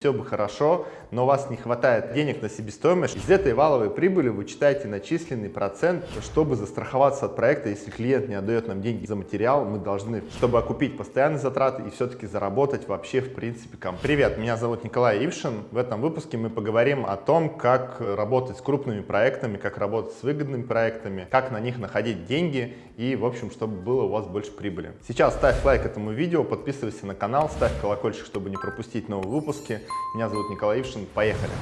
все бы хорошо, но у вас не хватает денег на себестоимость, из этой валовой прибыли вы читаете начисленный процент, чтобы застраховаться от проекта, если клиент не отдает нам деньги за материал, мы должны, чтобы окупить постоянные затраты и все-таки заработать вообще в принципе ком. Привет, меня зовут Николай Ившин. В этом выпуске мы поговорим о том, как работать с крупными проектами, как работать с выгодными проектами, как на них находить деньги и, в общем, чтобы было у вас больше прибыли. Сейчас ставь лайк этому видео, подписывайся на канал, ставь колокольчик, чтобы не пропустить новые выпуски. Меня зовут Николай Ившин. Поехали!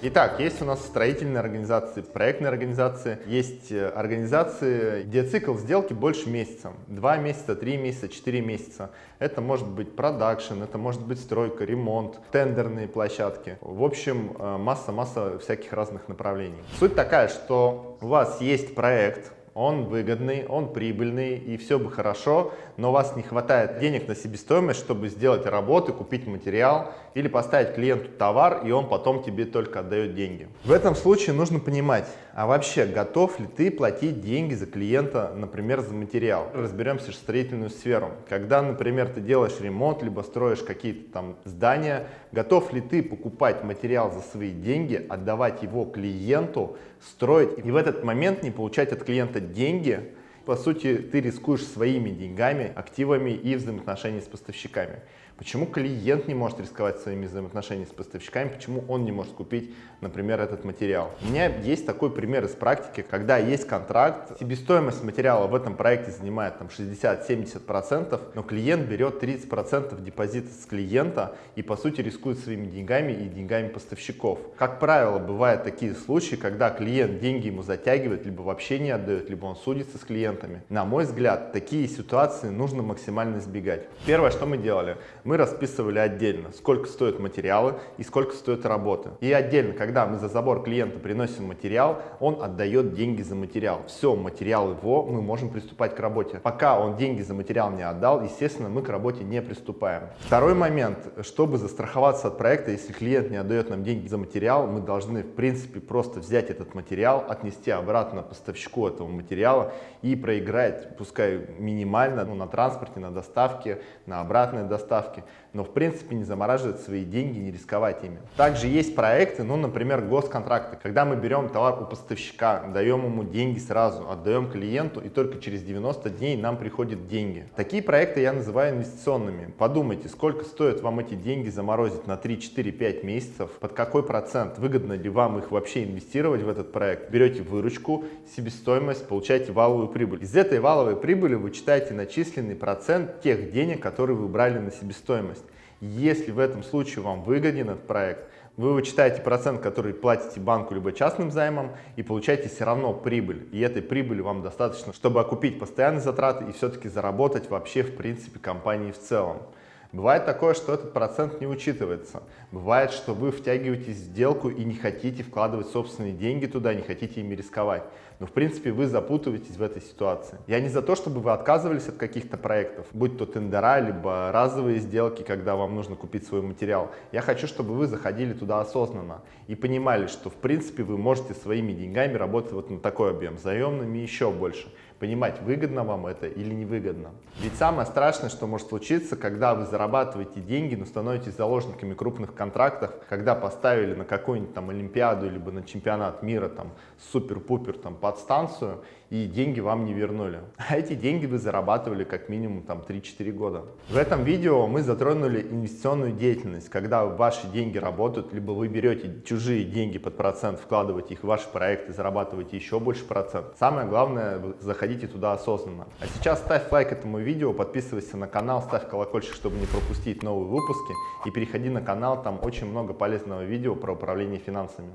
Итак, есть у нас строительные организации, проектные организации, есть э, организации, где цикл сделки больше месяца, 2 месяца, 3 месяца, 4 месяца. Это может быть продакшн, это может быть стройка, ремонт, тендерные площадки. В общем, масса-масса э, всяких разных направлений. Суть такая, что у вас есть проект, он выгодный, он прибыльный и все бы хорошо, но у вас не хватает денег на себестоимость, чтобы сделать работы, купить материал или поставить клиенту товар, и он потом тебе только отдает деньги. В этом случае нужно понимать, а вообще готов ли ты платить деньги за клиента, например, за материал. Разберемся в строительную сферу. Когда, например, ты делаешь ремонт, либо строишь какие-то там здания, готов ли ты покупать материал за свои деньги, отдавать его клиенту, строить и в этот момент не получать от клиента деньги, по сути, ты рискуешь своими деньгами, активами и взаимоотношениями с поставщиками. Почему клиент не может рисковать своими взаимоотношениями с поставщиками, почему он не может купить, например, этот материал? У меня есть такой пример из практики, когда есть контракт, себестоимость материала в этом проекте занимает там 60-70%, но клиент берет 30% депозита с клиента и по сути рискует своими деньгами и деньгами поставщиков. Как правило, бывают такие случаи, когда клиент деньги ему затягивает, либо вообще не отдает, либо он судится с клиентами. На мой взгляд, такие ситуации нужно максимально избегать. Первое, что мы делали, мы расписывали отдельно, сколько стоят материалы и сколько стоят работы. И отдельно, когда мы за забор клиента приносим материал, он отдает деньги за материал. Все, материал его, мы можем приступать к работе. Пока он деньги за материал не отдал, естественно, мы к работе не приступаем. Второй момент, чтобы застраховаться от проекта, если клиент не отдает нам деньги за материал, мы должны, в принципе, просто взять этот материал, отнести обратно поставщику этого материала и проиграть, пускай минимально, ну, на транспорте, на доставке, на обратной доставке, но в принципе не замораживать свои деньги, не рисковать ими. Также есть проекты, ну, например, госконтракты, когда мы берем товар у поставщика, даем ему деньги сразу, отдаем клиенту, и только через 90 дней нам приходят деньги. Такие проекты я называю инвестиционными. Подумайте, сколько стоит вам эти деньги заморозить на 3, 4, 5 месяцев, под какой процент, выгодно ли вам их вообще инвестировать в этот проект. Берете выручку, себестоимость, получаете валовую прибыль. Из этой валовой прибыли вы читаете начисленный процент тех денег, которые вы брали на себестоимость стоимость. Если в этом случае вам выгоден этот проект, вы вычитаете процент, который платите банку либо частным займом и получаете все равно прибыль. И этой прибыли вам достаточно, чтобы окупить постоянные затраты и все-таки заработать вообще в принципе компании в целом. Бывает такое, что этот процент не учитывается. Бывает, что вы втягиваетесь в сделку и не хотите вкладывать собственные деньги туда, не хотите ими рисковать. Но в принципе вы запутываетесь в этой ситуации. Я не за то, чтобы вы отказывались от каких-то проектов, будь то тендера, либо разовые сделки, когда вам нужно купить свой материал. Я хочу, чтобы вы заходили туда осознанно и понимали, что в принципе вы можете своими деньгами работать вот на такой объем, заемными еще больше понимать, выгодно вам это или невыгодно. Ведь самое страшное, что может случиться, когда вы зарабатываете деньги, но становитесь заложниками крупных контрактов, когда поставили на какую-нибудь там Олимпиаду, либо на чемпионат мира там супер-пупер там подстанцию, и деньги вам не вернули. А эти деньги вы зарабатывали как минимум там 3-4 года. В этом видео мы затронули инвестиционную деятельность, когда ваши деньги работают, либо вы берете чужие деньги под процент, вкладываете их в ваши проекты, зарабатываете еще больше процент. Самое главное, заходите туда осознанно. А сейчас ставь лайк этому видео, подписывайся на канал, ставь колокольчик, чтобы не пропустить новые выпуски и переходи на канал, там очень много полезного видео про управление финансами.